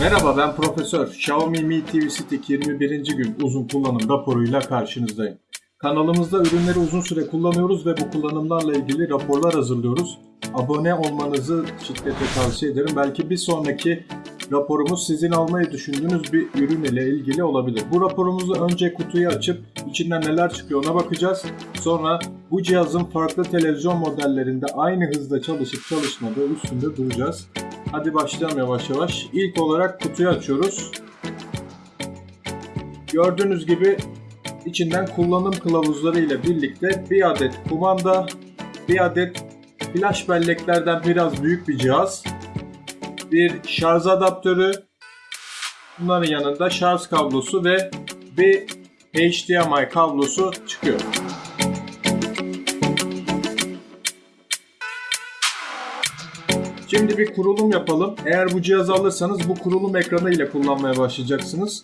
Merhaba ben Profesör. Xiaomi Mi TV Stick 21. gün uzun kullanım raporuyla karşınızdayım. Kanalımızda ürünleri uzun süre kullanıyoruz ve bu kullanımlarla ilgili raporlar hazırlıyoruz. Abone olmanızı şiddetle tavsiye ederim. Belki bir sonraki raporumuz sizin almayı düşündüğünüz bir ürün ile ilgili olabilir. Bu raporumuzu önce kutuyu açıp içinden neler çıkıyor ona bakacağız. Sonra bu cihazın farklı televizyon modellerinde aynı hızda çalışıp çalışmadığı üstünde duracağız. Hadi başlayalım yavaş yavaş. İlk olarak kutuyu açıyoruz. Gördüğünüz gibi içinden kullanım kılavuzları ile birlikte bir adet kumanda, bir adet flash belleklerden biraz büyük bir cihaz, bir şarj adaptörü, bunların yanında şarj kablosu ve bir HDMI kablosu çıkıyor. Şimdi bir kurulum yapalım. Eğer bu cihazı alırsanız bu kurulum ekranı ile kullanmaya başlayacaksınız.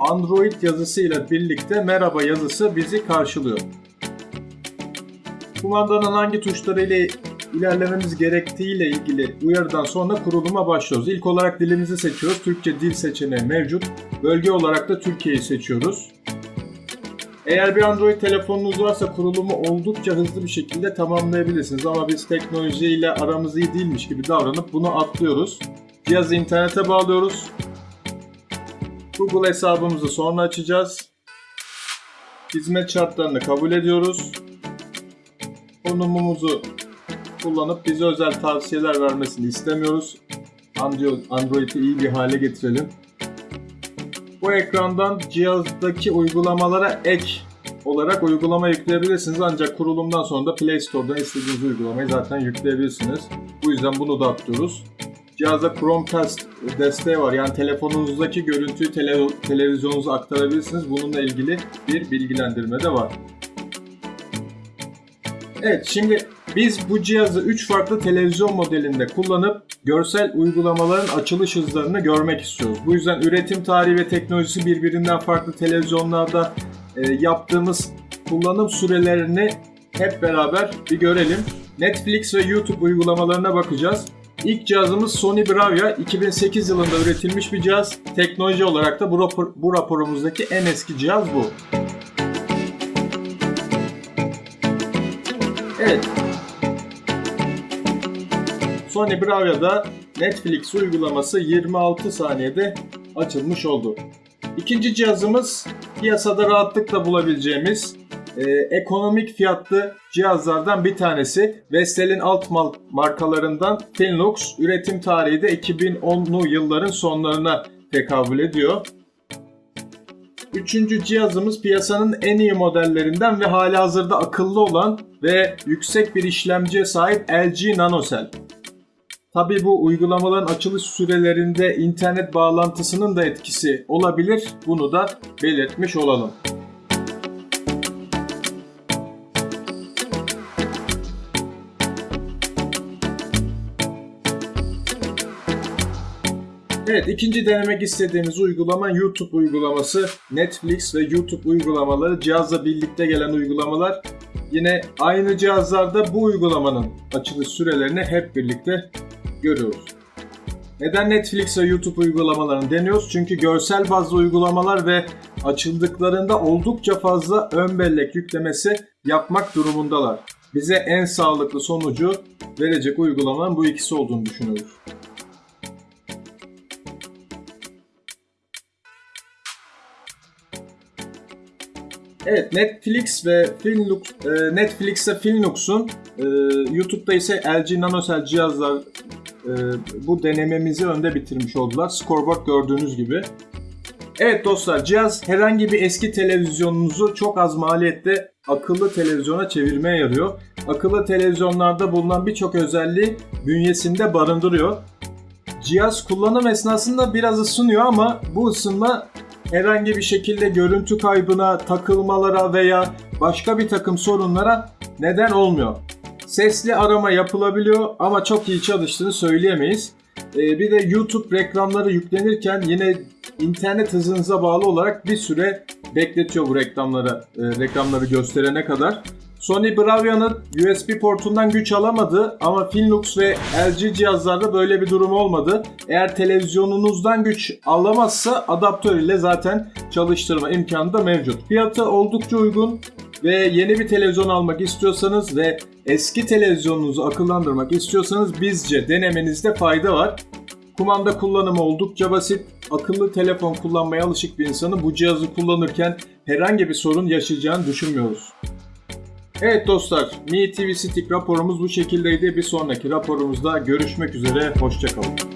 Android yazısıyla birlikte merhaba yazısı bizi karşılıyor. Kumandanın hangi tuşları ile ilerlememiz gerektiği ile ilgili uyarıdan sonra kuruluma başlıyoruz. İlk olarak dilimizi seçiyoruz. Türkçe dil seçeneği mevcut. Bölge olarak da Türkiye'yi seçiyoruz. Eğer bir Android telefonunuz varsa kurulumu oldukça hızlı bir şekilde tamamlayabilirsiniz. Ama biz teknolojiyle aramız iyi değilmiş gibi davranıp bunu atlıyoruz. Cihazı internete bağlıyoruz. Google hesabımızı sonra açacağız. Hizmet şartlarını kabul ediyoruz. Konumumuzu kullanıp bize özel tavsiyeler vermesini istemiyoruz. Android'i iyi bir hale getirelim. Bu ekrandan cihazdaki uygulamalara ek olarak uygulama yükleyebilirsiniz. Ancak kurulumdan sonra da Play Store'dan istediğiniz uygulamayı zaten yükleyebilirsiniz. Bu yüzden bunu da atlıyoruz. Cihazda Chromecast desteği var. Yani telefonunuzdaki görüntüyü tele televizyonunuza aktarabilirsiniz. Bununla ilgili bir bilgilendirme de var. Evet şimdi biz bu cihazı 3 farklı televizyon modelinde kullanıp görsel uygulamaların açılış hızlarını görmek istiyoruz. Bu yüzden üretim tarihi ve teknolojisi birbirinden farklı televizyonlarda e, yaptığımız kullanım sürelerini hep beraber bir görelim. Netflix ve YouTube uygulamalarına bakacağız. İlk cihazımız Sony Bravia 2008 yılında üretilmiş bir cihaz. Teknoloji olarak da bu, rapor, bu raporumuzdaki en eski cihaz bu. Sony Bravia'da Netflix uygulaması 26 saniyede açılmış oldu. İkinci cihazımız piyasada rahatlıkla bulabileceğimiz e, ekonomik fiyatlı cihazlardan bir tanesi. Vestel'in alt markalarından Finlux. Üretim tarihi de 2010'lu yılların sonlarına tekabül ediyor. Üçüncü cihazımız piyasanın en iyi modellerinden ve hali hazırda akıllı olan ve yüksek bir işlemciye sahip LG NanoCell. Tabi bu uygulamaların açılış sürelerinde internet bağlantısının da etkisi olabilir. Bunu da belirtmiş olalım. Evet ikinci denemek istediğimiz uygulama YouTube uygulaması. Netflix ve YouTube uygulamaları cihazla birlikte gelen uygulamalar. Yine aynı cihazlarda bu uygulamanın açılış sürelerini hep birlikte görüyoruz. Neden Netflix ve YouTube uygulamalarını deniyoruz? Çünkü görsel bazlı uygulamalar ve açıldıklarında oldukça fazla ön bellek yüklemesi yapmak durumundalar. Bize en sağlıklı sonucu verecek uygulamanın bu ikisi olduğunu düşünüyoruz. Evet Netflix ve Finlux, e, Netflix ve Finlux'un e, YouTube'da ise LG NanoCell cihazlar e, bu denememizi önde bitirmiş oldular. Scoreboard gördüğünüz gibi. Evet dostlar cihaz herhangi bir eski televizyonunuzu çok az maliyette akıllı televizyona çevirmeye yarıyor. Akıllı televizyonlarda bulunan birçok özelliği bünyesinde barındırıyor. Cihaz kullanım esnasında biraz ısınıyor ama bu ısınma herhangi bir şekilde görüntü kaybına, takılmalara veya başka bir takım sorunlara neden olmuyor. Sesli arama yapılabiliyor ama çok iyi çalıştığını söyleyemeyiz. Ee, bir de YouTube reklamları yüklenirken yine internet hızınıza bağlı olarak bir süre bekletiyor bu reklamları, e, reklamları gösterene kadar. Sony Bravia'nın USB portundan güç alamadı ama Finlux ve LG cihazlarda böyle bir durum olmadı. Eğer televizyonunuzdan güç alamazsa adaptör ile zaten çalıştırma imkanı da mevcut. Fiyatı oldukça uygun ve yeni bir televizyon almak istiyorsanız ve eski televizyonunuzu akıllandırmak istiyorsanız bizce denemenizde fayda var. Kumanda kullanımı oldukça basit. Akıllı telefon kullanmaya alışık bir insanın bu cihazı kullanırken herhangi bir sorun yaşayacağını düşünmüyoruz. Evet dostlar, Mi TV Stick raporumuz bu şekildeydi. Bir sonraki raporumuzda görüşmek üzere, hoşçakalın.